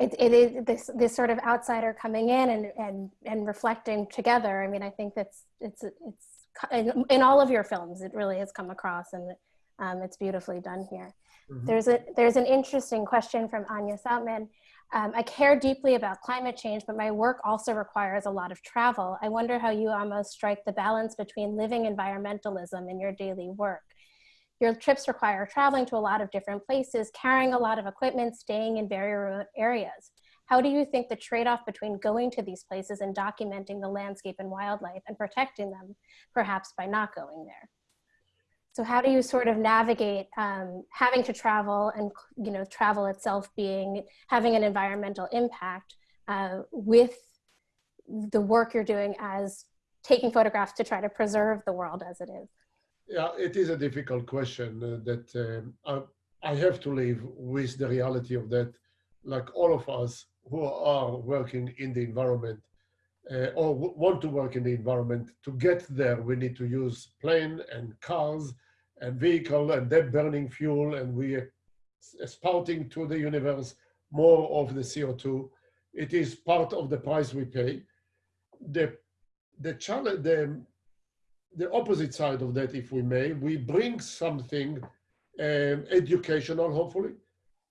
it, it is this this sort of outsider coming in and and and reflecting together. I mean, I think that's it's it's in, in all of your films. It really has come across, and um, it's beautifully done here. Mhm. There's a there's an interesting question from Anya Soutman. Um, I care deeply about climate change, but my work also requires a lot of travel. I wonder how you almost strike the balance between living environmentalism in your daily work. Your trips require traveling to a lot of different places, carrying a lot of equipment, staying in very remote areas. How do you think the trade-off between going to these places and documenting the landscape and wildlife and protecting them, perhaps by not going there? So how do you sort of navigate um, having to travel and you know travel itself being having an environmental impact uh, with the work you're doing as taking photographs to try to preserve the world as it is? Yeah, it is a difficult question uh, that um, I, I have to live with the reality of that, like all of us who are working in the environment uh, or want to work in the environment. To get there, we need to use plane and cars and vehicle and that burning fuel, and we are spouting to the universe more of the CO2. It is part of the price we pay. The the challenge, the the opposite side of that, if we may, we bring something um, educational, hopefully.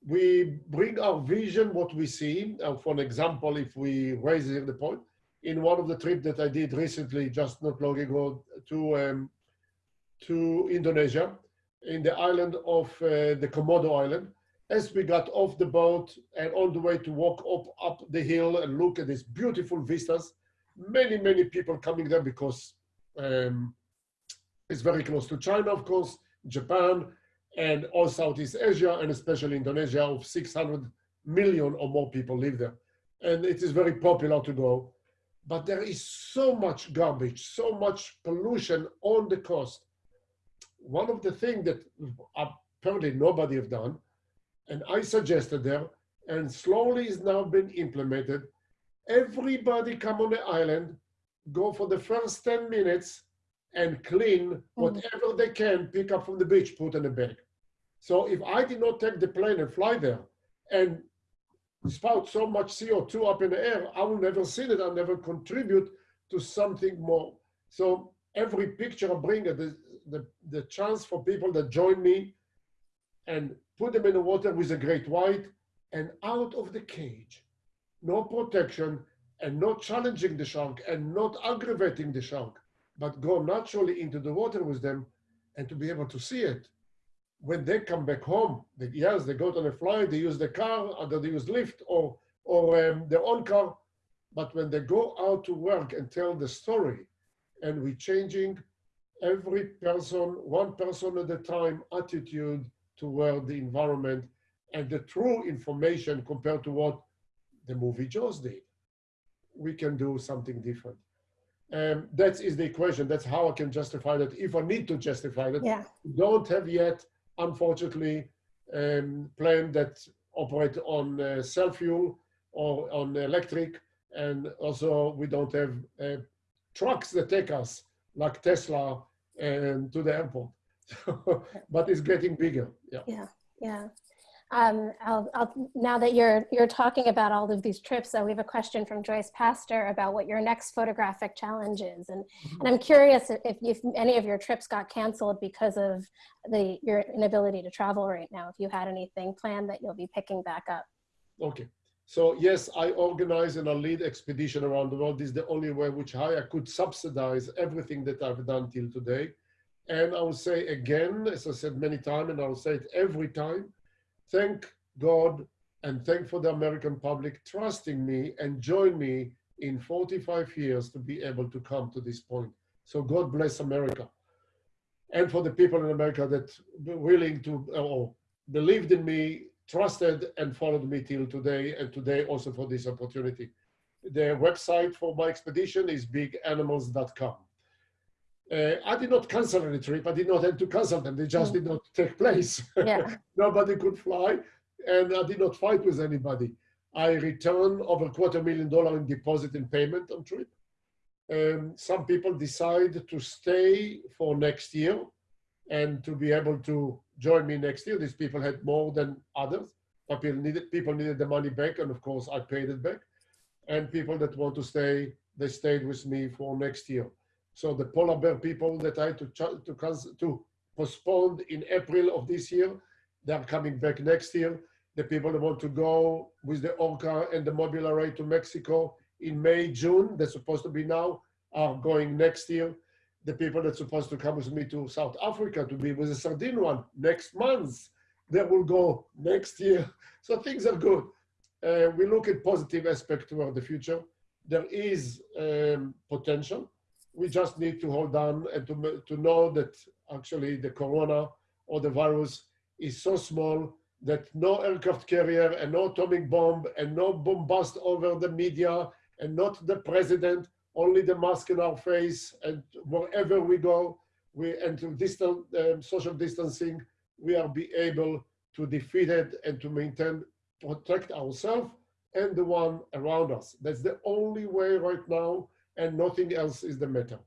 We bring our vision, what we see. Uh, for an example, if we raise the point, in one of the trips that I did recently, just not long ago, to um, to Indonesia, in the island of uh, the Komodo Island. As we got off the boat and on the way to walk up, up the hill and look at these beautiful vistas, many, many people coming there because um, it's very close to China, of course, Japan, and all Southeast Asia, and especially Indonesia, of 600 million or more people live there. And it is very popular to go. But there is so much garbage, so much pollution on the coast. One of the things that apparently nobody have done, and I suggested there, and slowly is now been implemented, everybody come on the island, go for the first 10 minutes and clean mm. whatever they can pick up from the beach, put in a bag. So if I did not take the plane and fly there and spout so much CO2 up in the air, I will never see it. I'll never contribute to something more. So every picture I bring, the, the, the chance for people that join me and put them in the water with a great white and out of the cage, no protection and not challenging the shark and not aggravating the shark, but go naturally into the water with them and to be able to see it when they come back home, they, yes, they go on a flight, they use the car, either they use Lyft or, or um, their own car. But when they go out to work and tell the story, and we're changing every person, one person at a time, attitude toward the environment and the true information compared to what the movie Jaws did, we can do something different. Um, that is the equation. That's how I can justify that. If I need to justify that, Yeah. don't have yet unfortunately, um, plane that operate on uh, cell fuel or on electric. And also we don't have uh, trucks that take us like Tesla and to the airport. but it's getting bigger. Yeah. Yeah. Yeah. Um, I'll, I'll, now that you're you're talking about all of these trips, uh, we have a question from Joyce Pastor about what your next photographic challenge is, and and I'm curious if, if any of your trips got canceled because of the your inability to travel right now. If you had anything planned that you'll be picking back up. Okay. So yes, I organize and I lead expedition around the world. This is the only way which I could subsidize everything that I've done till today. And I will say again, as I said many times, and I'll say it every time, thank God and thank for the American public trusting me and join me in 45 years to be able to come to this point. So God bless America. And for the people in America that were willing to or believed in me, trusted and followed me till today, and today also for this opportunity. The website for my expedition is biganimals.com. Uh, I did not cancel any trip. I did not have to cancel them. They just Mm. did not take place. Yeah. Nobody could fly, and I did not fight with anybody. I returned over a quarter million dollar in deposit and payment on trip. Um, some people decide to stay for next year and to be able to join me next year. These people had more than others. But people needed people needed the money back, and of course I paid it back. And people that want to stay, they stayed with me for next year. So the polar bear people that I to to to postpone in April of this year, they're coming back next year. The people that want to go with the Orca and the Mobula ray to Mexico in May, June, they're supposed to be now, are going next year. The people that's supposed to come with me to South Africa to be with the Sardine run next month, they will go next year. So things are good. Uh, we look at positive aspect toward the future. There is um, potential. We just need to hold on and to, to know that actually the corona or the virus is so small that no aircraft carrier and no atomic bomb and no bombast over the media and not the president, only the mask in our face and wherever we go, we and to um, social distancing, we are be able to defeat it and to maintain, protect ourselves and the one around us. That's the only way right now, and nothing else is the matter.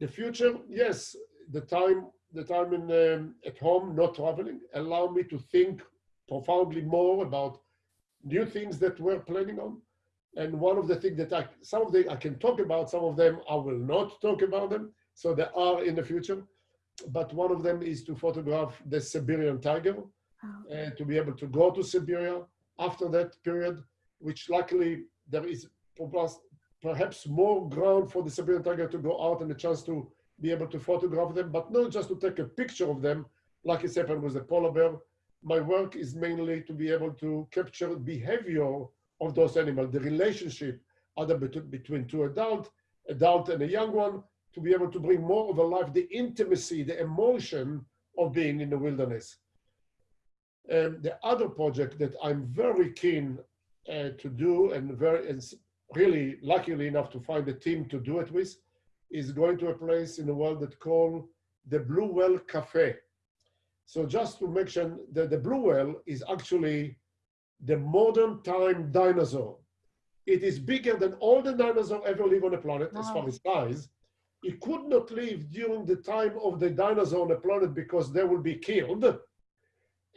The future, yes, the time, the time in um, at home, not traveling, allow me to think profoundly more about new things that we're planning on. And one of the things that I, some of them I can talk about, some of them I will not talk about them. So they are in the future. But one of them is to photograph the Siberian tiger Oh, and to be able to go to Siberia after that period, which luckily there is perhaps- more ground for the Siberian tiger to go out and a chance to be able to photograph them, but not just to take a picture of them, like it's happened with the polar bear. My work is mainly to be able to capture behavior of those animals, the relationship either between two adult, adult and a young one, to be able to bring more of a life, the intimacy, the emotion of being in the wilderness. And the other project that I'm very keen uh, to do and very and really luckily enough to find a team to do it with is going to a place in the world that called the Blue Whale Cafe. So just to mention that the blue whale is actually the modern time dinosaur. It is bigger than all the dinosaurs ever live on the planet as far as size. It could not live during the time of the dinosaur on the planet because they will be killed.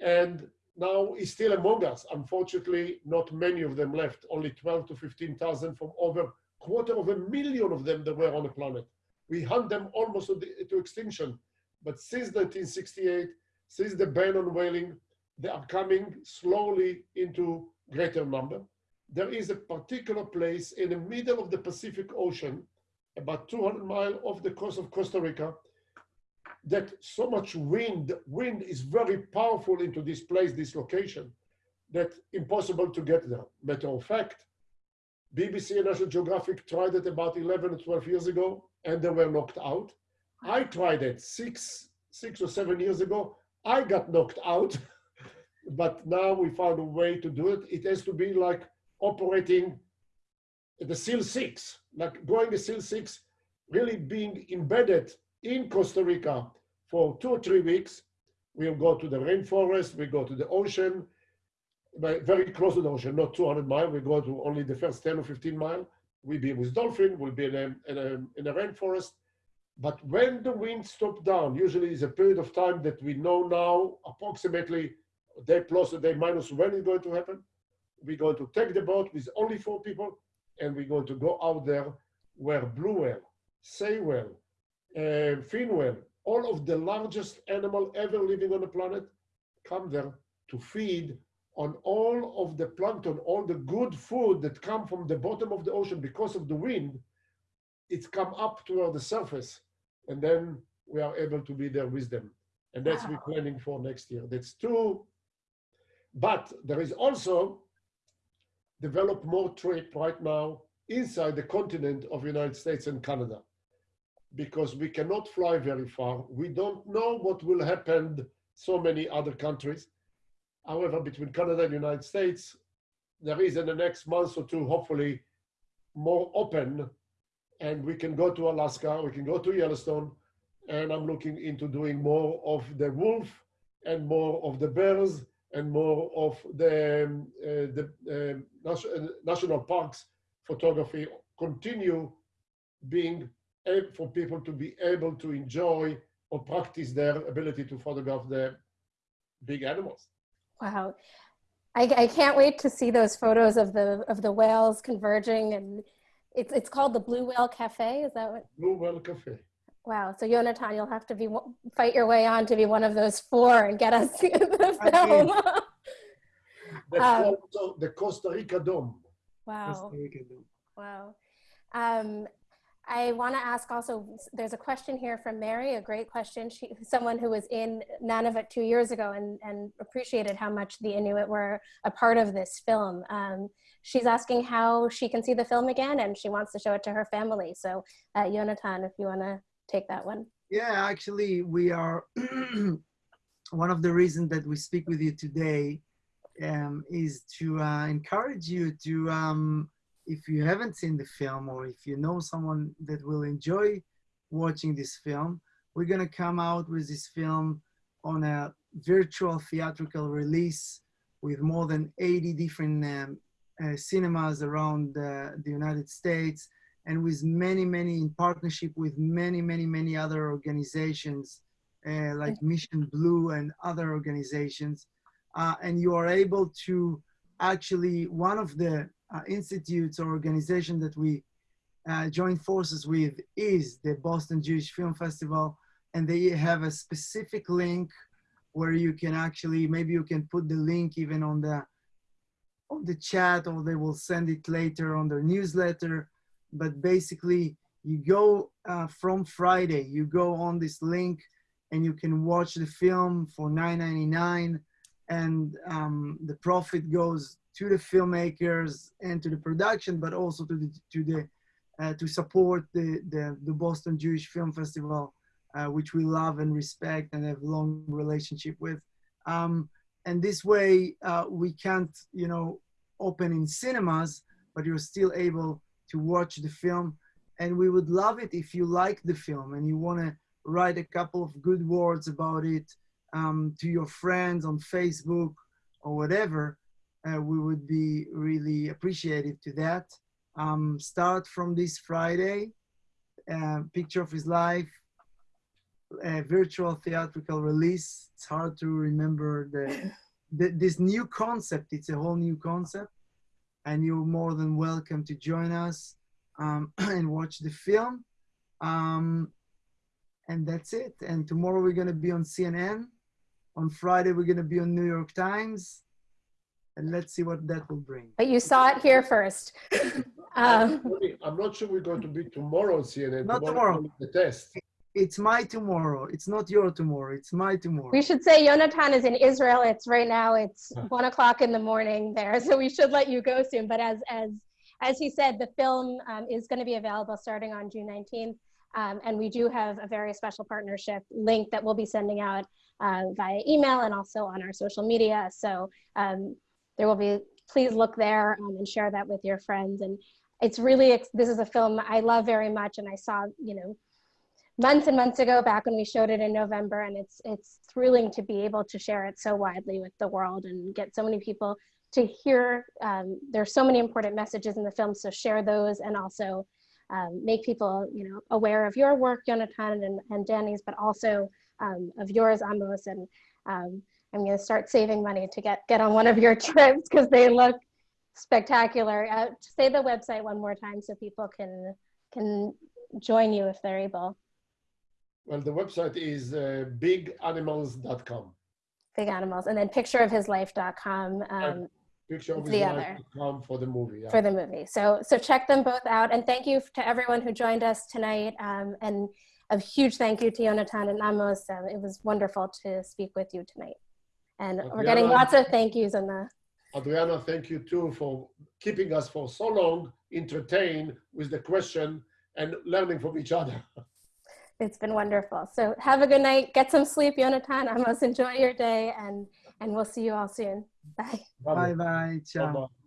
And now it's still among us. Unfortunately, not many of them left, only 12 to 15,000 from over quarter of a million of them that were on the planet. We hunt them almost to, the, to extinction. But since 1968, since the ban on whaling, they are coming slowly into greater number. There is a particular place in the middle of the Pacific Ocean, about 200 miles off the coast of Costa Rica, that so much wind, wind is very powerful into this place, this location, that impossible to get there. Matter of fact, BBC and National Geographic tried it about 11 or 12 years ago, and they were knocked out. I tried it six, six or seven years ago. I got knocked out, but now we found a way to do it. It has to be like operating the SEAL 6, like going a SEAL 6, really being embedded in Costa Rica for two or three weeks. We'll go to the rainforest, we go to the ocean, very close to the ocean, not 200 miles. We go to only the first 10 or 15 miles. We'll be with dolphin, we'll be in a, in a, in a rainforest. But when the wind stops down, usually is a period of time that we know now approximately day plus, a day minus when it's going to happen. We're going to take the boat with only four people and we're going to go out there where blue whale, sei whale, uh, fin whale, all of the largest animal ever living on the planet come there to feed on all of the plankton, all the good food that come from the bottom of the ocean because of the wind, it's come up toward the surface. And then we are able to be there with them. And that's Wow. we're planning for next year. That's two. But there is also develop more trade right now inside the continent of United States and Canada because we cannot fly very far. We don't know what will happen so many other countries. However, between Canada and the United States, there is in the next month or two, hopefully, more open, and we can go to Alaska, we can go to Yellowstone, and I'm looking into doing more of the wolf and more of the bears and more of the, um, uh, the um, uh, national parks photography. Continue being for people to be able to enjoy or practice their ability to photograph the big animals. Wow. I, I can't wait to see those photos of the of the whales converging and it's it's called the Blue Whale Cafe. Is that what? Blue Whale Cafe. Wow. So Yonatan, you'll have to be fight your way on to be one of those four and get us the I film. The, Um, photo- the Costa Rica Dome. wow. Costa Rica do. Wow. Um, I want to ask also, there's a question here from Mary, a great question. She, someone who was in Nunavut two years ago and, and appreciated how much the Inuit were a part of this film. Um, she's asking how she can see the film again and she wants to show it to her family. So uh, Yonatan, if you want to take that one. Yeah, actually, we are one of the reasons that we speak with you today um, is to uh, encourage you to, um, if you haven't seen the film or if you know someone that will enjoy watching this film, we're going to come out with this film on a virtual theatrical release with more than 80 different um, uh, cinemas around uh, the United States and with many, many in partnership with many, many, many other organizations uh, like Mission Blue and other organizations. Uh, and you are able to actually, one of the uh, institutes or organizations that we uh, join forces with is the Boston Jewish Film Festival. And they have a specific link where you can actually, maybe you can put the link even on the on the chat or they will send it later on their newsletter but basically you go uh, from Friday, you go on this link and you can watch the film for 9.99 and um, the profit goes to the filmmakers and to the production but also to the to the uh, to support the, the the boston jewish film festival uh, which we love and respect and have long relationship with. Um, and this way uh, we can't you know open in cinemas but you're still able to watch the film. And we would love it if you like the film and you want to write a couple of good words about it um, to your friends on Facebook or whatever, uh, we would be really appreciative to that. Um, start from this Friday, uh, Picture of His Life, a virtual theatrical release. It's hard to remember the, the this new concept. It's a whole new concept, and you're more than welcome to join us um, and watch the film. Um, and that's it. And tomorrow we're going to be on CNN. On Friday, we're going to be on New York Times. And let's see what that will bring. But you saw it here first. um, I'm not sure we're going to be tomorrow on CNN. Not tomorrow. tomorrow. The test. It's my tomorrow. It's not your tomorrow. It's my tomorrow. we should say Yonatan is in Israel. It's right now. It's one o'clock in the morning there, so we should let you go soon. But as as as he said, the film um, is going to be available starting on June 19th. Um, and we do have a very special partnership link that we'll be sending out uh, via email and also on our social media. So um, there will be, please look there um, and share that with your friends. And it's really, this is a film I love very much. And I saw, you know, months and months ago back when we showed it in November. And it's, it's thrilling to be able to share it so widely with the world and get so many people to hear. Um, there's so many important messages in the film. So share those and also um, make people, you know, aware of your work, Jonathan and, and Dani's, but also um, of yours, Amos. And um, I'm going to start saving money to get get on one of your trips because they look spectacular. Uh, say the website one more time so people can can join you if they're able. Well, the website is uh, biganimals.com. Big animals, and then pictureofhislife.com. Um, Picture of The his other. life to come for the movie. Yeah. for the movie. So so check them both out. And thank you to everyone who joined us tonight. Um, and a huge thank you to Jonathan and Amos. Um, it was wonderful to speak with you tonight. And we're getting lots of thank yous in the Adriana, thank you too for keeping us for so long entertained with the question and learning from each other. it's been wonderful. So have a good night. Get some sleep, Jonathan. Amos, enjoy your day and and we'll see you all soon. Bye. Bye bye. Ciao. Bye-bye.